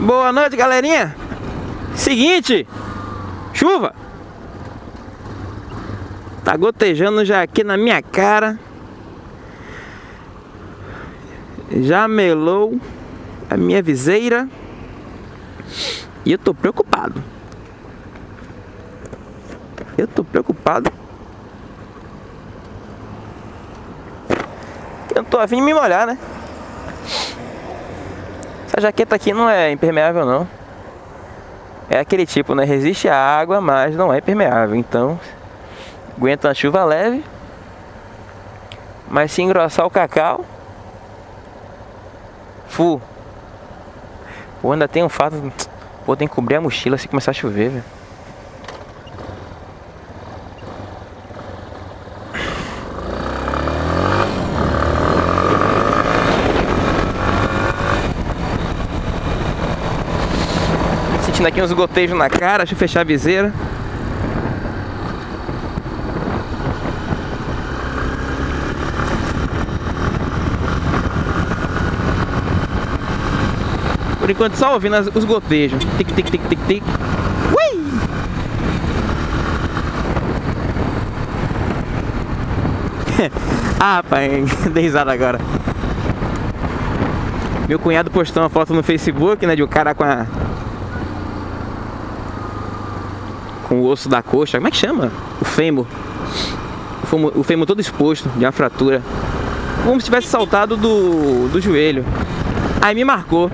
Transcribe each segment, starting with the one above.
Boa noite, galerinha. Seguinte, chuva. Tá gotejando já aqui na minha cara. Já melou a minha viseira. E eu tô preocupado. Eu tô preocupado. Eu tô afim de me molhar, né? Essa jaqueta aqui não é impermeável não. É aquele tipo, né? Resiste à água, mas não é impermeável. Então, aguenta a chuva leve. Mas se engrossar o cacau, fu. Pô, ainda tem um fato. Pô, tem que cobrir a mochila se começar a chover, velho. Aqui uns gotejos na cara, deixa eu fechar a viseira. Por enquanto só ouvindo os gotejos. Tic, tic, tic, tic, tic. Ui! ah, pai, dei risada agora. Meu cunhado postou uma foto no Facebook, né, de um cara com a... Com o osso da coxa, como é que chama? O fêmur. O fêmur, o fêmur todo exposto, de uma fratura. Como se tivesse saltado do, do joelho. Aí me marcou.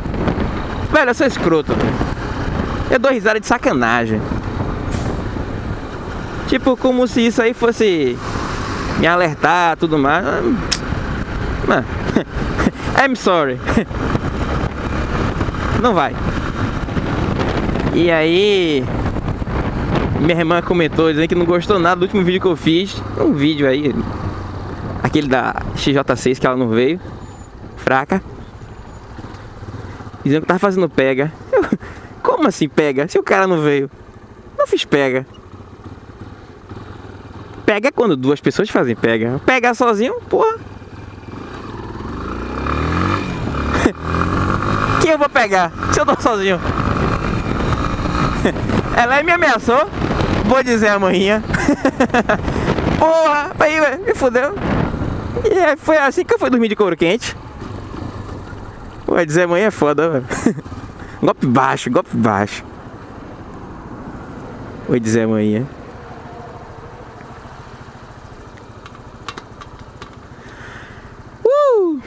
Velho, eu sou escroto, velho. Eu dou risada de sacanagem. Tipo, como se isso aí fosse me alertar tudo mais. Mano, I'm sorry. Não vai. E aí, minha irmã comentou dizendo que não gostou nada do último vídeo que eu fiz. Um vídeo aí, aquele da XJ6 que ela não veio. Fraca. Dizendo que tava fazendo pega. Eu, como assim pega? Se o cara não veio. Não fiz pega. Pega é quando duas pessoas fazem pega. Pegar sozinho, porra. Quem eu vou pegar? Se eu tô sozinho. Ela me ameaçou. Vou dizer amanhã. Porra, aí, ué, me fudeu. E aí, foi assim que eu fui dormir de couro quente. Vai dizer amanhã é foda, velho. golpe baixo, golpe baixo. Vou dizer amanhã. Uh!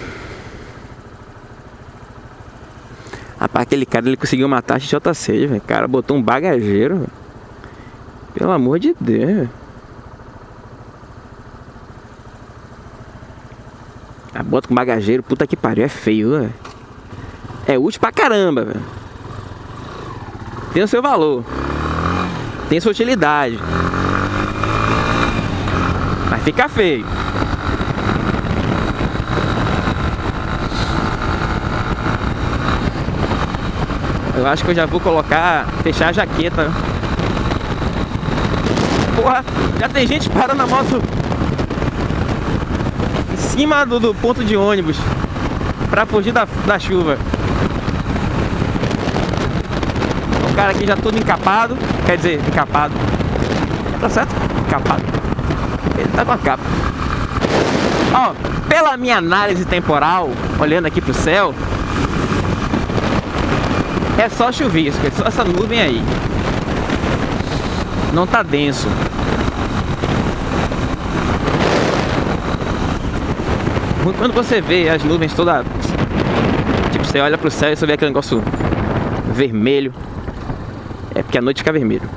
Rapaz, aquele cara ele conseguiu matar a XJ6, velho. O cara botou um bagageiro, velho. Pelo amor de Deus. A bota com bagageiro, puta que pariu, é feio, velho. É útil pra caramba, velho. Tem o seu valor. Tem sua utilidade. Mas fica feio. Eu acho que eu já vou colocar, fechar a jaqueta. Porra, já tem gente parando a moto em cima do, do ponto de ônibus pra fugir da, da chuva. O cara aqui já todo encapado, quer dizer, encapado. Tá certo? Encapado. Ele tá com a capa. Ó, pela minha análise temporal, olhando aqui pro céu, é só chuvisco, é só essa nuvem aí. Não tá denso. Quando você vê as nuvens toda Tipo, você olha pro céu e você vê aquele negócio vermelho. É porque a noite fica vermelho.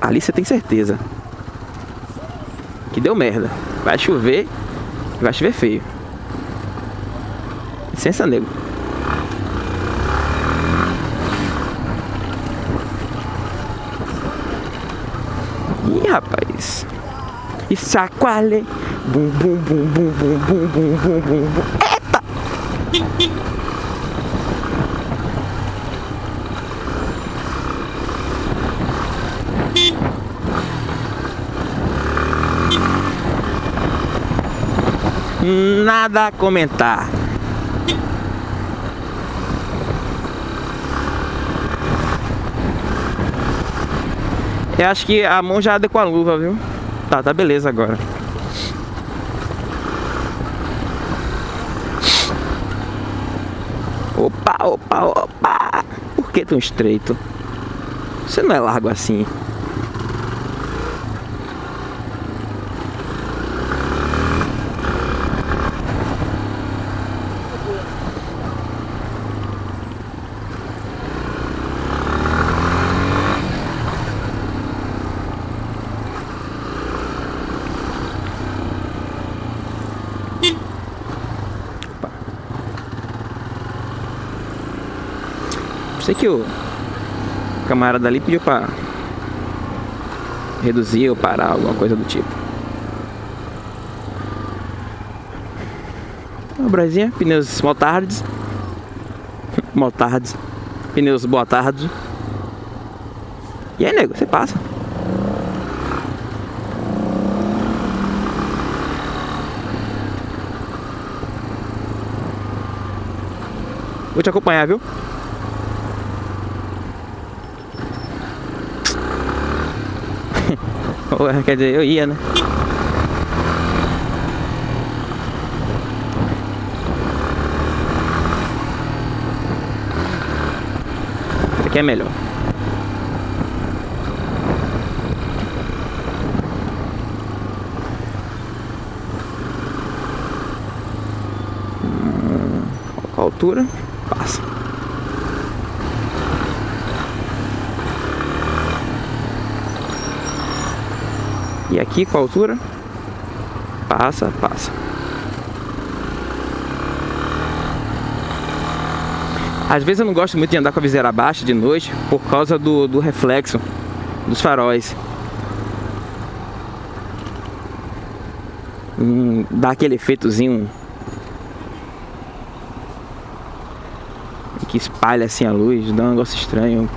Ali você tem certeza que deu merda. Vai chover vai chover feio. Licença, nego. Rapaz. E sacoalhe. Bum, bum, bum, bum, bum, bum, bum, bum, bum, bum. Eita! Nada a comentar. Eu acho que a mão já anda com a luva, viu? Tá, tá beleza agora. Opa, opa, opa! Por que tão estreito? Você não é largo assim. Sei que o camarada ali pediu pra reduzir ou parar, alguma coisa do tipo. Uma brasinha, pneus motards. motards. Pneus boa tarde. E aí, nego, você passa. Vou te acompanhar, viu? Quer dizer, eu ia, né? Aqui é melhor. Qual altura? Passa. E aqui com a altura? Passa, passa. Às vezes eu não gosto muito de andar com a viseira baixa de noite por causa do, do reflexo dos faróis. Hum, dá aquele efeitozinho que espalha assim a luz, dá um negócio estranho.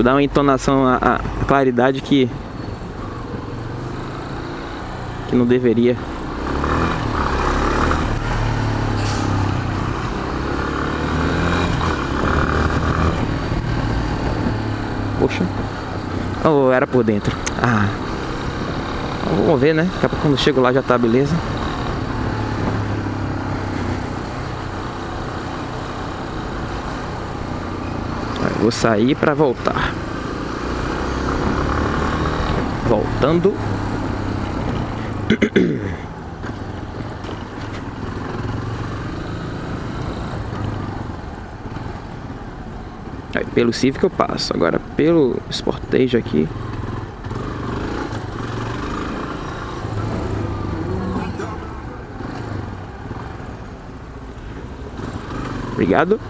Tipo, dá uma entonação, a, a claridade que que não deveria. Poxa. Oh, era por dentro. Ah. Vamos ver, né? Daqui a pouco quando chego lá já tá beleza. Vou sair para voltar. Voltando. Aí, pelo Civic eu passo. Agora pelo Sportage aqui. Obrigado.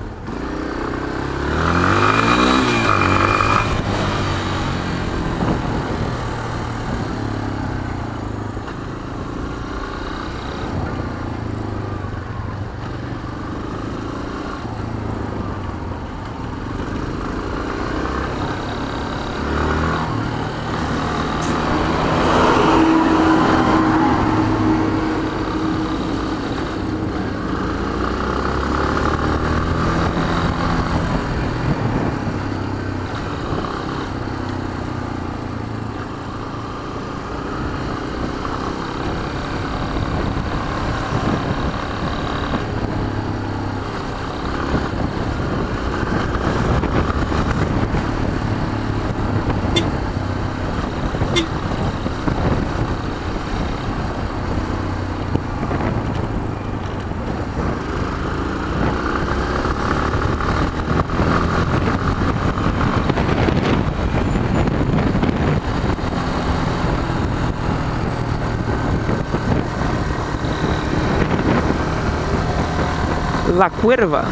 La Cuerva.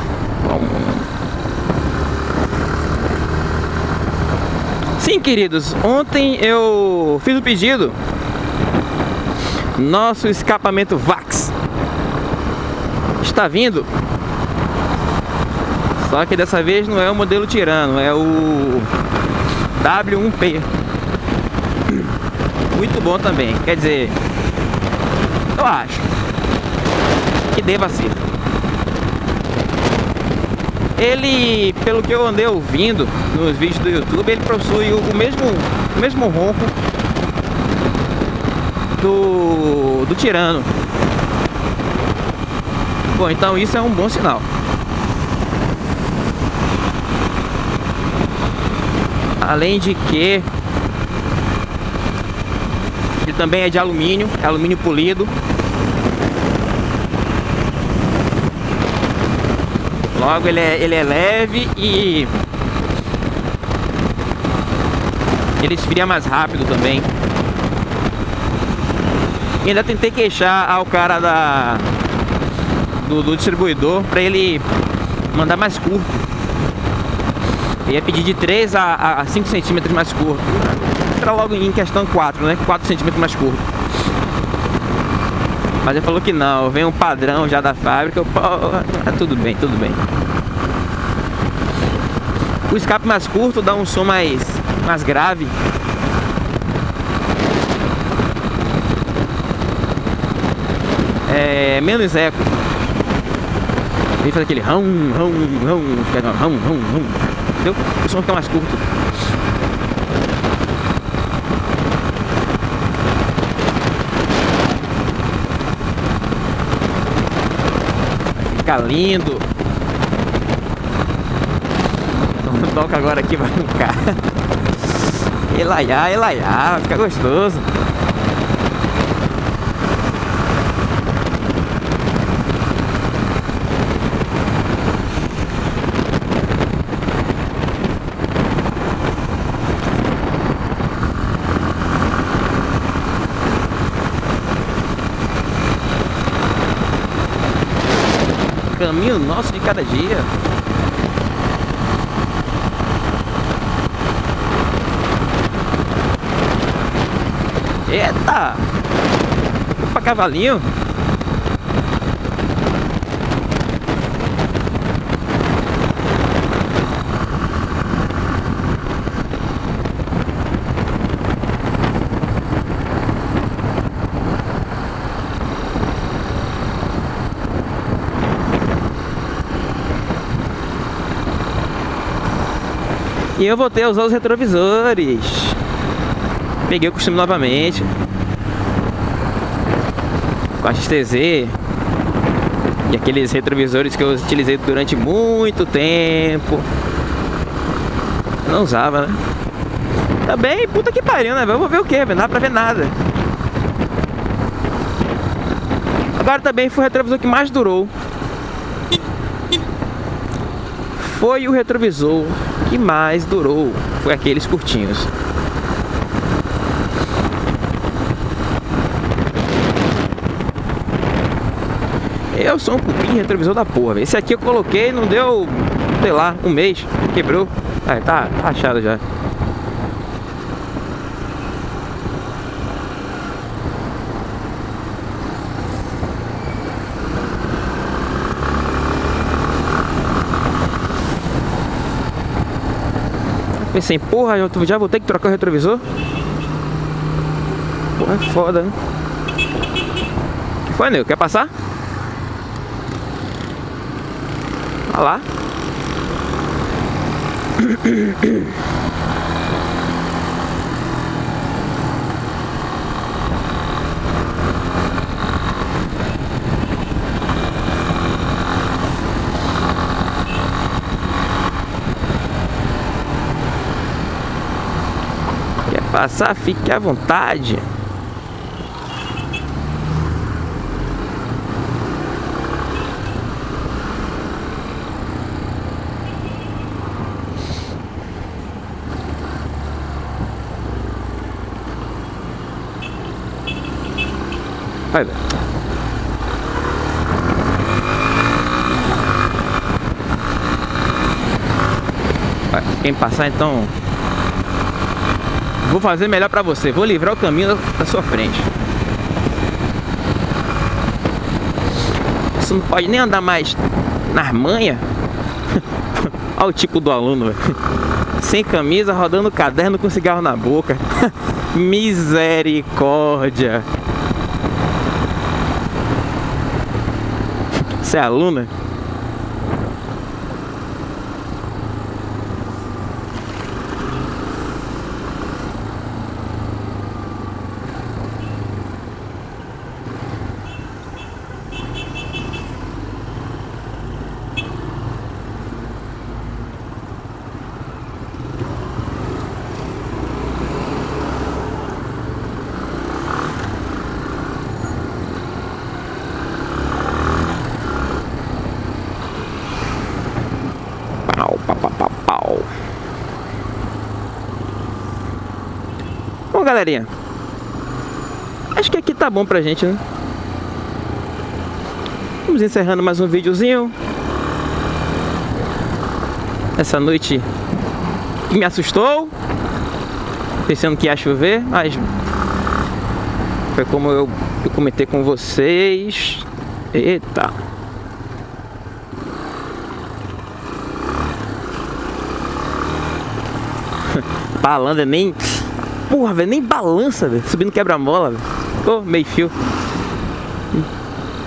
Sim, queridos, ontem eu fiz o pedido. Nosso escapamento VAX está vindo. Só que dessa vez não é o modelo Tirano, é o W1P. Muito bom também. Quer dizer, eu acho que deva ser. Ele, pelo que eu andei ouvindo nos vídeos do YouTube, ele possui o mesmo, o mesmo ronco do, do Tirano. Bom, então isso é um bom sinal. Além de que ele também é de alumínio, é alumínio polido. Logo ele é, ele é leve e ele esfria mais rápido também. E ainda tentei queixar ao cara da do, do distribuidor para ele mandar mais curto ia pedir de 3 a, a 5 centímetros mais curto. Entra logo em questão 4, né? 4 centímetros mais curto. Mas ele falou que não, vem um padrão já da fábrica. Eu, tá tudo bem, tudo bem. O escape mais curto dá um som mais, mais grave. É menos eco. Ele faz aquele rum, rum, fica rum, rum, rum entendeu? O som fica mais curto. Fica lindo. Toca agora aqui, vai ficar. Elaiá, elaiá, vai ficar gostoso. Caminho nosso de cada dia. Eita! Opa, cavalinho! E eu voltei a usar os retrovisores. Peguei o costume novamente. Com a XTZ. E aqueles retrovisores que eu utilizei durante muito tempo. não usava, né? Tá bem, puta que pariu, né? Vamos ver o que, não dá pra ver nada. Agora também foi o retrovisor que mais durou. Foi o retrovisor que mais durou foi aqueles curtinhos. Eu sou um cupim retrovisor da porra. Esse aqui eu coloquei, não deu, sei lá, um mês, quebrou. Ah, tá rachado já. Pensei, porra, eu já vou ter que trocar o retrovisor? Porra, é foda, né? que foi, Neu? Quer passar? Olha lá. Passar, fique à vontade. Vai ver. Quem passar então Vou fazer melhor pra você. Vou livrar o caminho da sua frente. Você não pode nem andar mais nas manhas. Olha o tipo do aluno, Sem camisa, rodando caderno com cigarro na boca. Misericórdia. Você é aluna? Galerinha? Acho que aqui tá bom pra gente, né? Vamos encerrando mais um videozinho. Essa noite que me assustou. Pensando que ia chover, mas foi como eu, eu comentei com vocês. Eita. Balanda nem. Porra, velho, nem balança, velho. Subindo quebra-mola, velho. Ô, meio fio.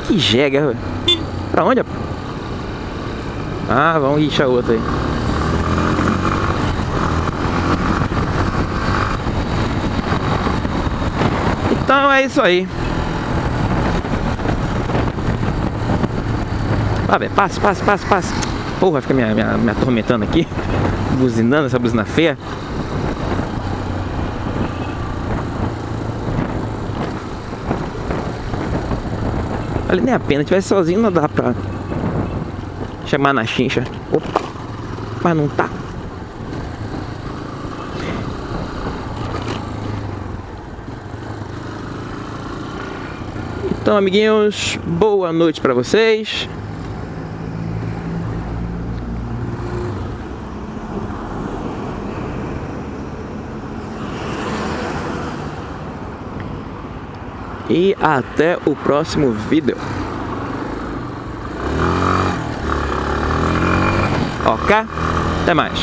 Que jega, velho. Pra onde? Ah, vamos rixar outro aí. Então é isso aí. Ah, velho, passa, passa, passa, passa. Porra, fica me, me, me atormentando aqui. Buzinando essa buzina feia. Vale nem a pena, tivesse sozinho não dá pra chamar na chincha. Opa, mas não tá. Então, amiguinhos, boa noite pra vocês. E até o próximo vídeo. Ok? Até mais.